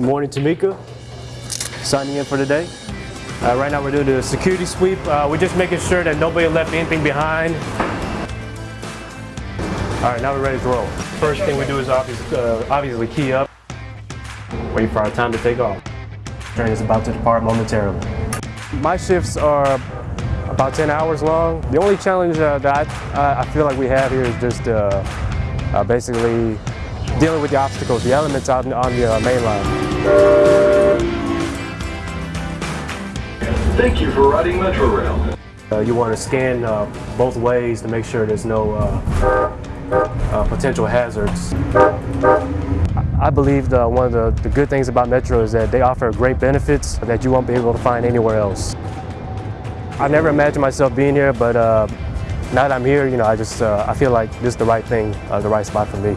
Good morning, Tamika. Signing in for today. Uh, right now we're doing the security sweep. Uh, we're just making sure that nobody left anything behind. All right, now we're ready to roll. First thing we do is obviously, uh, obviously key up. Wait for our time to take off. Train is about to depart momentarily. My shifts are about 10 hours long. The only challenge uh, that I, I, feel like we have here is just uh, uh, basically dealing with the obstacles, the elements out on the uh, main line. Thank you for riding Metrorail. Uh, you want to scan uh, both ways to make sure there's no uh, uh potential hazards. I believe the, one of the, the, good things about Metro is that they offer great benefits that you won't be able to find anywhere else. I never imagined myself being here, but uh, now that I'm here, you know, I just uh, I feel like this is the right thing, the right spot for me.